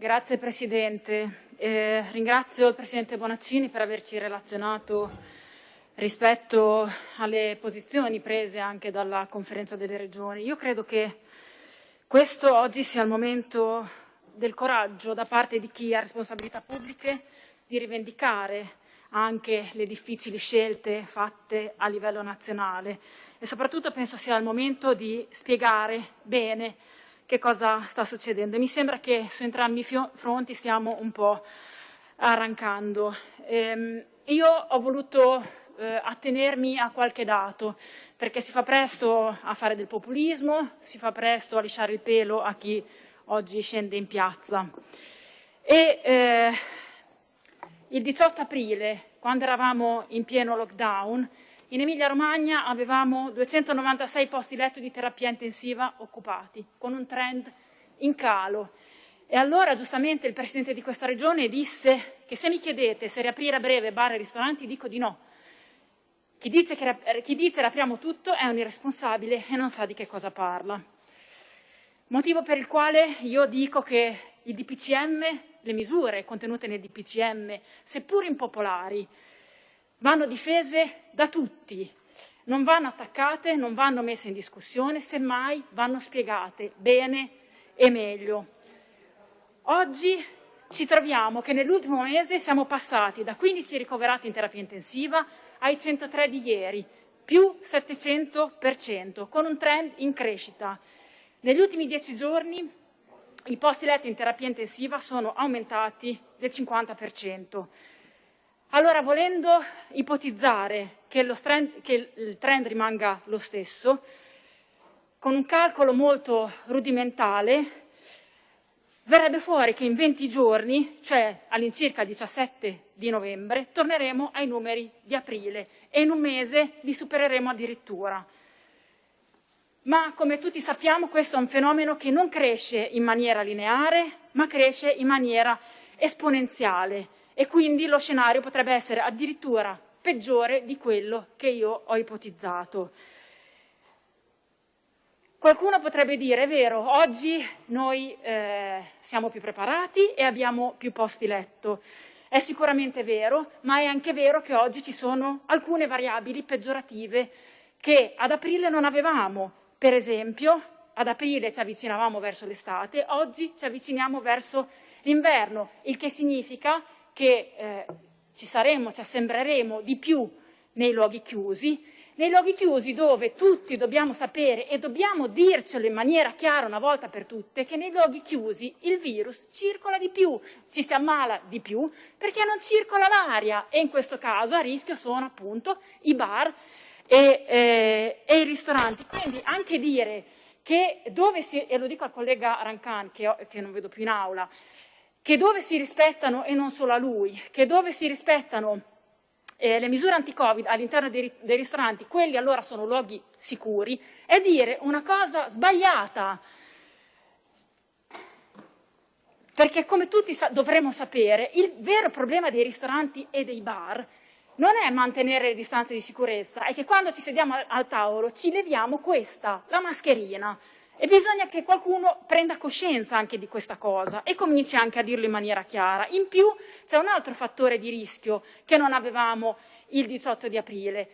Grazie Presidente. Eh, ringrazio il Presidente Bonaccini per averci relazionato rispetto alle posizioni prese anche dalla Conferenza delle Regioni. Io credo che questo oggi sia il momento del coraggio da parte di chi ha responsabilità pubbliche di rivendicare anche le difficili scelte fatte a livello nazionale e soprattutto penso sia il momento di spiegare bene che cosa sta succedendo. Mi sembra che su entrambi i fronti stiamo un po' arrancando. Ehm, io ho voluto eh, attenermi a qualche dato, perché si fa presto a fare del populismo, si fa presto a lisciare il pelo a chi oggi scende in piazza. E, eh, il 18 aprile, quando eravamo in pieno lockdown, in Emilia-Romagna avevamo 296 posti letto di terapia intensiva occupati, con un trend in calo. E allora giustamente il Presidente di questa Regione disse che se mi chiedete se riaprire a breve bar e ristoranti dico di no. Chi dice, che, chi dice riapriamo tutto è un irresponsabile e non sa di che cosa parla. Motivo per il quale io dico che il DPCM, le misure contenute nel DPCM, seppur impopolari, vanno difese da tutti, non vanno attaccate, non vanno messe in discussione, semmai vanno spiegate bene e meglio. Oggi ci troviamo che nell'ultimo mese siamo passati da 15 ricoverati in terapia intensiva ai 103 di ieri, più 700%, con un trend in crescita. Negli ultimi dieci giorni i posti letti in terapia intensiva sono aumentati del 50%. Allora, volendo ipotizzare che, trend, che il trend rimanga lo stesso, con un calcolo molto rudimentale, verrebbe fuori che in 20 giorni, cioè all'incirca il 17 di novembre, torneremo ai numeri di aprile e in un mese li supereremo addirittura. Ma come tutti sappiamo questo è un fenomeno che non cresce in maniera lineare, ma cresce in maniera esponenziale e quindi lo scenario potrebbe essere addirittura peggiore di quello che io ho ipotizzato. Qualcuno potrebbe dire, è vero, oggi noi eh, siamo più preparati e abbiamo più posti letto. È sicuramente vero, ma è anche vero che oggi ci sono alcune variabili peggiorative che ad aprile non avevamo. Per esempio, ad aprile ci avvicinavamo verso l'estate, oggi ci avviciniamo verso l'inverno, il che significa che eh, ci saremo, ci assembreremo di più nei luoghi chiusi, nei luoghi chiusi dove tutti dobbiamo sapere e dobbiamo dircelo in maniera chiara una volta per tutte che nei luoghi chiusi il virus circola di più, ci si ammala di più perché non circola l'aria e in questo caso a rischio sono appunto i bar e, eh, e i ristoranti. Quindi anche dire che dove si, e lo dico al collega Rancan che, che non vedo più in aula, che dove si rispettano, e non solo a lui, che dove si rispettano eh, le misure anti-Covid all'interno dei, dei, ristoranti, quelli allora sono luoghi sicuri, è dire una cosa sbagliata. Perché come tutti sa dovremmo sapere, il vero problema dei ristoranti e dei bar non è mantenere le distanze di sicurezza, è che quando ci sediamo al tavolo ci leviamo questa, la mascherina. E bisogna che qualcuno prenda coscienza anche di questa cosa e cominci anche a dirlo in maniera chiara. In più c'è un altro fattore di rischio che non avevamo il 18 di aprile,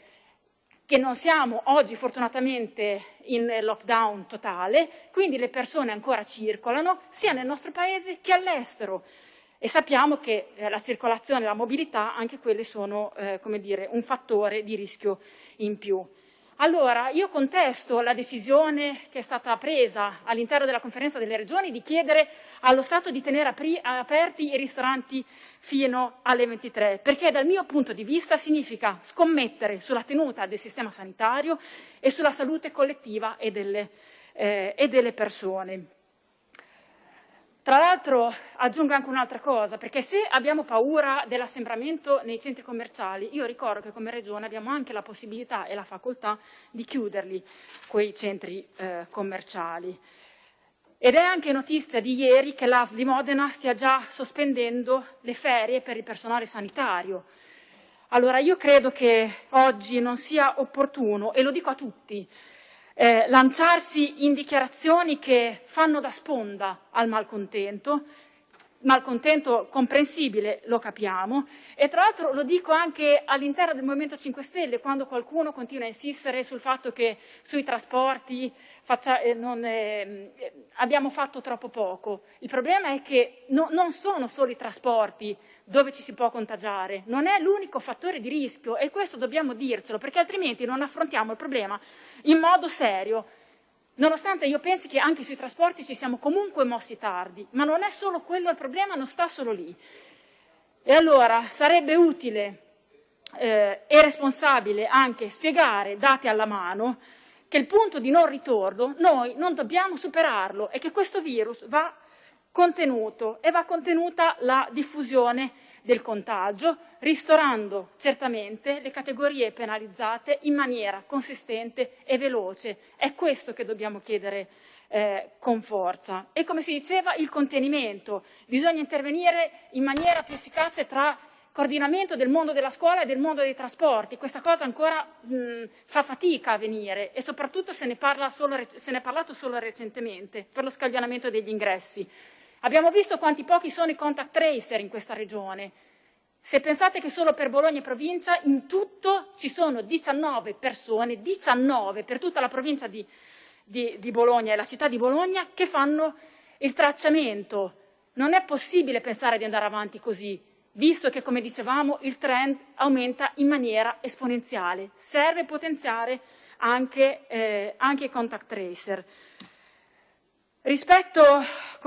che non siamo oggi fortunatamente in lockdown totale, quindi le persone ancora circolano sia nel nostro paese che all'estero e sappiamo che eh, la circolazione e la mobilità anche quelle sono eh, come dire, un fattore di rischio in più. Allora, io contesto la decisione che è stata presa all'interno della conferenza delle regioni di chiedere allo Stato di tenere aperti i ristoranti fino alle 23, perché dal mio punto di vista significa scommettere sulla tenuta del sistema sanitario e sulla salute collettiva e delle, eh, e delle persone. Tra l'altro aggiungo anche un'altra cosa, perché se abbiamo paura dell'assembramento nei centri commerciali, io ricordo che come Regione abbiamo anche la possibilità e la facoltà di chiuderli, quei centri eh, commerciali. Ed è anche notizia di ieri che l'AS di Modena stia già sospendendo le ferie per il personale sanitario. Allora io credo che oggi non sia opportuno, e lo dico a tutti, eh, lanciarsi in dichiarazioni che fanno da sponda al malcontento, malcontento comprensibile, lo capiamo, e tra l'altro lo dico anche all'interno del Movimento 5 Stelle, quando qualcuno continua a insistere sul fatto che sui trasporti faccia, eh, non, eh, abbiamo fatto troppo poco. Il problema è che no, non sono solo i trasporti dove ci si può contagiare, non è l'unico fattore di rischio e questo dobbiamo dircelo, perché altrimenti non affrontiamo il problema in modo serio. Nonostante io pensi che anche sui trasporti ci siamo comunque mossi tardi, ma non è solo quello il problema, non sta solo lì. E allora sarebbe utile eh, e responsabile anche spiegare, dati alla mano, che il punto di non ritorno noi non dobbiamo superarlo e che questo virus va contenuto e va contenuta la diffusione del contagio, ristorando certamente le categorie penalizzate in maniera consistente e veloce. È questo che dobbiamo chiedere eh, con forza. E come si diceva, il contenimento. Bisogna intervenire in maniera più efficace tra coordinamento del mondo della scuola e del mondo dei trasporti. Questa cosa ancora mh, fa fatica a venire e soprattutto se ne, solo, se ne è parlato solo recentemente per lo scaglionamento degli ingressi. Abbiamo visto quanti pochi sono i contact tracer in questa regione. Se pensate che solo per Bologna e provincia, in tutto ci sono 19 persone, 19 per tutta la provincia di, di, di Bologna e la città di Bologna, che fanno il tracciamento. Non è possibile pensare di andare avanti così, visto che, come dicevamo, il trend aumenta in maniera esponenziale. Serve potenziare anche, eh, anche i contact tracer. Rispetto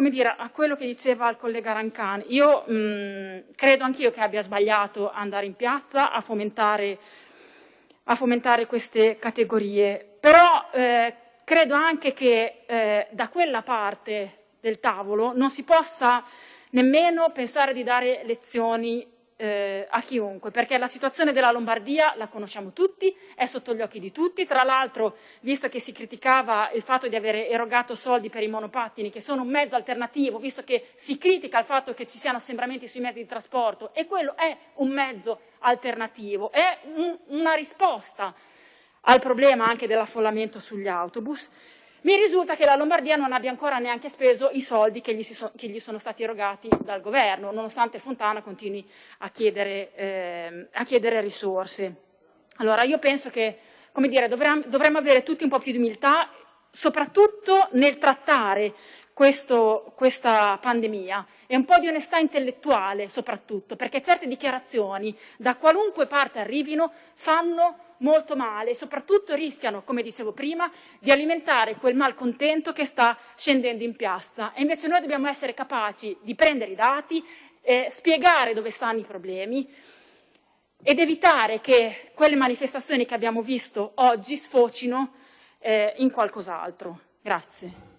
dire, a quello che diceva il collega Rancan, io mh, credo anch'io che abbia sbagliato andare in piazza a fomentare, a fomentare queste categorie, però eh, credo anche che eh, da quella parte del tavolo non si possa nemmeno pensare di dare lezioni eh, a chiunque, perché la situazione della Lombardia la conosciamo tutti, è sotto gli occhi di tutti, tra l'altro visto che si criticava il fatto di aver erogato soldi per i monopattini, che sono un mezzo alternativo, visto che si critica il fatto che ci siano assembramenti sui mezzi di trasporto, e quello è un mezzo alternativo, è un, una risposta al problema anche dell'affollamento sugli autobus, mi risulta che la Lombardia non abbia ancora neanche speso i soldi che gli, so, che gli sono stati erogati dal governo, nonostante Fontana continui a chiedere, eh, a chiedere risorse. Allora io penso che dire, dovremmo, dovremmo avere tutti un po' più di umiltà, soprattutto nel trattare questo, questa pandemia e un po' di onestà intellettuale soprattutto, perché certe dichiarazioni, da qualunque parte arrivino, fanno molto male e soprattutto rischiano, come dicevo prima, di alimentare quel malcontento che sta scendendo in piazza. E invece noi dobbiamo essere capaci di prendere i dati, eh, spiegare dove stanno i problemi ed evitare che quelle manifestazioni che abbiamo visto oggi sfocino eh, in qualcos'altro. Grazie.